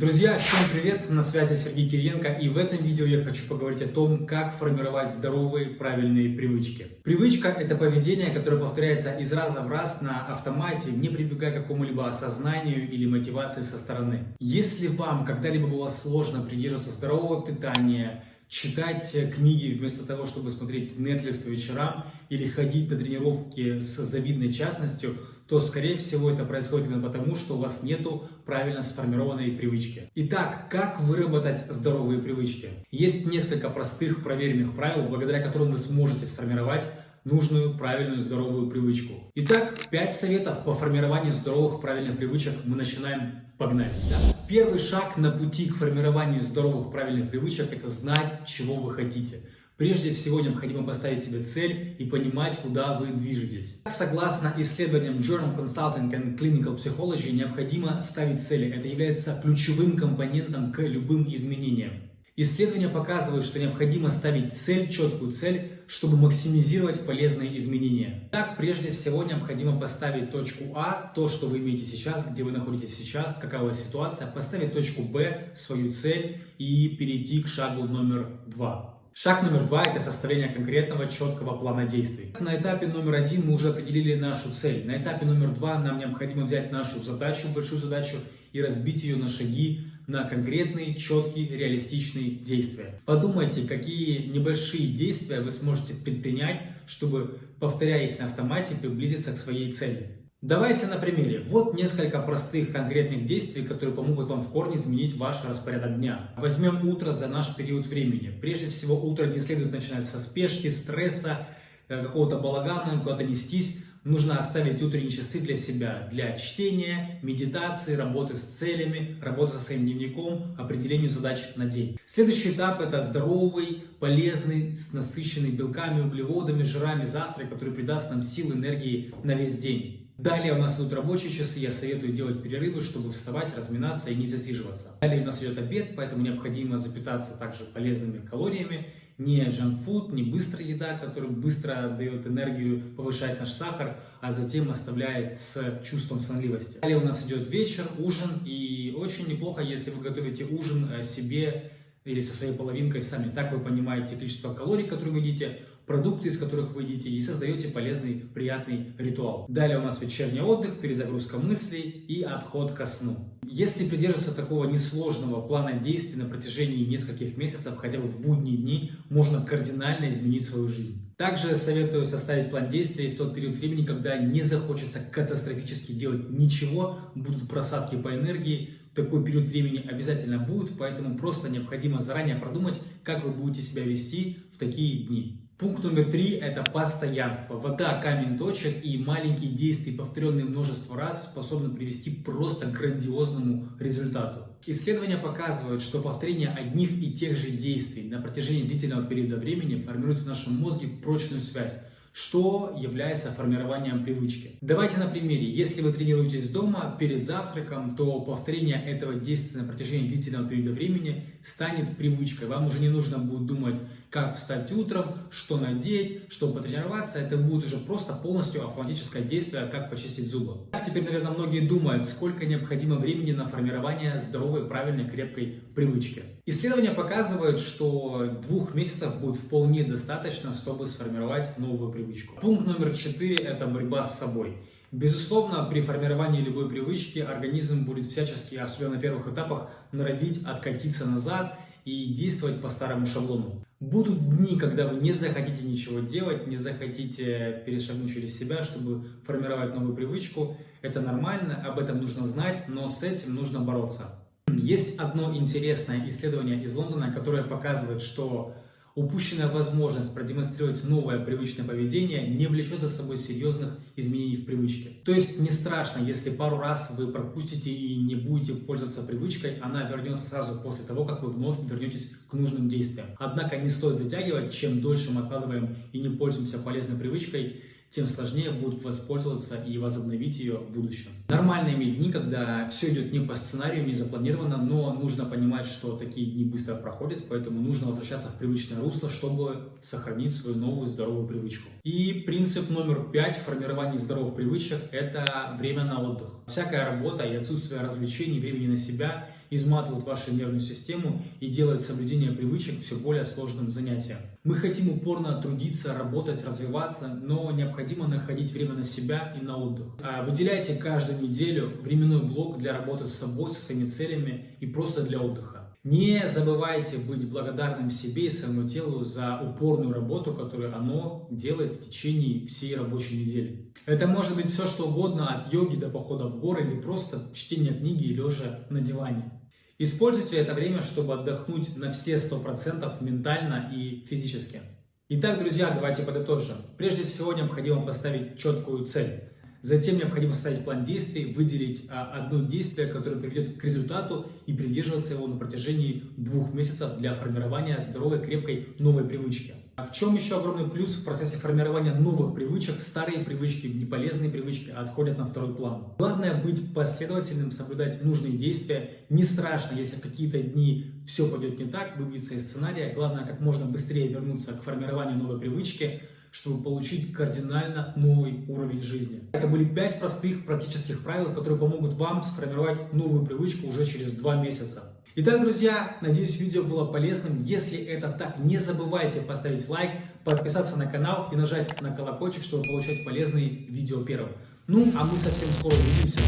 Друзья, всем привет! На связи Сергей Кириенко и в этом видео я хочу поговорить о том, как формировать здоровые, правильные привычки. Привычка – это поведение, которое повторяется из раза в раз на автомате, не прибегая к какому-либо осознанию или мотивации со стороны. Если вам когда-либо было сложно придерживаться здорового питания, читать книги вместо того, чтобы смотреть Netflix по вечерам или ходить на тренировки с завидной частностью – то, скорее всего, это происходит именно потому, что у вас нету правильно сформированной привычки. Итак, как выработать здоровые привычки? Есть несколько простых проверенных правил, благодаря которым вы сможете сформировать нужную, правильную, здоровую привычку. Итак, 5 советов по формированию здоровых, правильных привычек мы начинаем. Погнали! Да? Первый шаг на пути к формированию здоровых, правильных привычек – это знать, чего вы хотите. Прежде всего необходимо поставить себе цель и понимать, куда вы движетесь. Согласно исследованиям Journal Consulting and Clinical Psychology, необходимо ставить цели. Это является ключевым компонентом к любым изменениям. Исследования показывают, что необходимо ставить цель, четкую цель, чтобы максимизировать полезные изменения. Так, прежде всего, необходимо поставить точку А, то, что вы имеете сейчас, где вы находитесь сейчас, какова ситуация, поставить точку Б, свою цель и перейти к шагу номер два. Шаг номер два – это составление конкретного, четкого плана действий. На этапе номер один мы уже определили нашу цель. На этапе номер два нам необходимо взять нашу задачу, большую задачу, и разбить ее на шаги, на конкретные, четкие, реалистичные действия. Подумайте, какие небольшие действия вы сможете предпринять, чтобы, повторяя их на автомате, приблизиться к своей цели. Давайте на примере. Вот несколько простых конкретных действий, которые помогут вам в корне изменить ваш распорядок дня. Возьмем утро за наш период времени. Прежде всего, утро не следует начинать со спешки, стресса, э, какого-то балагана, куда-то нестись. Нужно оставить утренние часы для себя, для чтения, медитации, работы с целями, работы со своим дневником, определению задач на день. Следующий этап – это здоровый, полезный, с насыщенный белками, углеводами, жирами завтрак, который придаст нам силы, энергии на весь день. Далее у нас идут рабочие часы, я советую делать перерывы, чтобы вставать, разминаться и не засиживаться. Далее у нас идет обед, поэтому необходимо запитаться также полезными калориями, не джанкфуд, не быстрая еда, которая быстро дает энергию, повышает наш сахар, а затем оставляет с чувством сонливости. Далее у нас идет вечер, ужин, и очень неплохо, если вы готовите ужин э, себе или со своей половинкой сами. Так вы понимаете количество калорий, которые вы едите, продукты, из которых вы едите, и создаете полезный, приятный ритуал. Далее у нас вечерний отдых, перезагрузка мыслей и отход ко сну. Если придерживаться такого несложного плана действий на протяжении нескольких месяцев, хотя бы в будние дни, можно кардинально изменить свою жизнь. Также советую составить план действий в тот период времени, когда не захочется катастрофически делать ничего, будут просадки по энергии, такой период времени обязательно будет, поэтому просто необходимо заранее продумать, как вы будете себя вести такие дни. Пункт номер три – это постоянство. Вода, камень точек и маленькие действия, повторенные множество раз, способны привести просто к грандиозному результату. Исследования показывают, что повторение одних и тех же действий на протяжении длительного периода времени формирует в нашем мозге прочную связь, что является формированием привычки. Давайте на примере. Если вы тренируетесь дома перед завтраком, то повторение этого действия на протяжении длительного периода времени станет привычкой. Вам уже не нужно будет думать, как встать утром, что надеть, чтобы потренироваться. Это будет уже просто полностью автоматическое действие, как почистить зубы. Так теперь, наверное, многие думают, сколько необходимо времени на формирование здоровой, правильной, крепкой привычки. Исследования показывают, что двух месяцев будет вполне достаточно, чтобы сформировать новую привычку. Пункт номер четыре – это борьба с собой. Безусловно, при формировании любой привычки организм будет всячески, особенно на первых этапах, норовить откатиться назад и действовать по старому шаблону. Будут дни, когда вы не захотите ничего делать, не захотите перешагнуть через себя, чтобы формировать новую привычку. Это нормально, об этом нужно знать, но с этим нужно бороться. Есть одно интересное исследование из Лондона, которое показывает, что упущенная возможность продемонстрировать новое привычное поведение не влечет за собой серьезных изменений в привычке. То есть не страшно, если пару раз вы пропустите и не будете пользоваться привычкой, она вернется сразу после того, как вы вновь вернетесь к нужным действиям. Однако не стоит затягивать, чем дольше мы откладываем и не пользуемся полезной привычкой, тем сложнее будет воспользоваться и возобновить ее в будущем. Нормально иметь дни, когда все идет не по сценарию, не запланировано, но нужно понимать, что такие дни быстро проходят, поэтому нужно возвращаться в привычное русло, чтобы сохранить свою новую здоровую привычку. И принцип номер пять формирования здоровых привычек – это время на отдых. Всякая работа и отсутствие развлечений, времени на себя изматывают вашу нервную систему и делают соблюдение привычек все более сложным занятием. Мы хотим упорно трудиться, работать, развиваться, но необходимо находить время на себя и на отдых. А выделяйте каждую неделю временной блок для работы с собой, со своими целями и просто для отдыха. Не забывайте быть благодарным себе и своему телу за упорную работу, которую оно делает в течение всей рабочей недели. Это может быть все что угодно, от йоги до похода в горы или просто чтения книги и лежа на диване. Используйте это время, чтобы отдохнуть на все 100% ментально и физически. Итак, друзья, давайте подытожим. Прежде всего, необходимо поставить четкую цель. Затем необходимо составить план действий, выделить а, одно действие, которое приведет к результату и придерживаться его на протяжении двух месяцев для формирования здоровой, крепкой новой привычки. А в чем еще огромный плюс в процессе формирования новых привычек? Старые привычки, неполезные привычки отходят на второй план. Главное быть последовательным, соблюдать нужные действия. Не страшно, если в какие-то дни все пойдет не так, выбиться из сценария. Главное, как можно быстрее вернуться к формированию новой привычки чтобы получить кардинально новый уровень жизни. Это были 5 простых практических правил, которые помогут вам сформировать новую привычку уже через 2 месяца. Итак, друзья, надеюсь, видео было полезным. Если это так, не забывайте поставить лайк, подписаться на канал и нажать на колокольчик, чтобы получать полезные видео первым. Ну, а мы совсем скоро увидимся.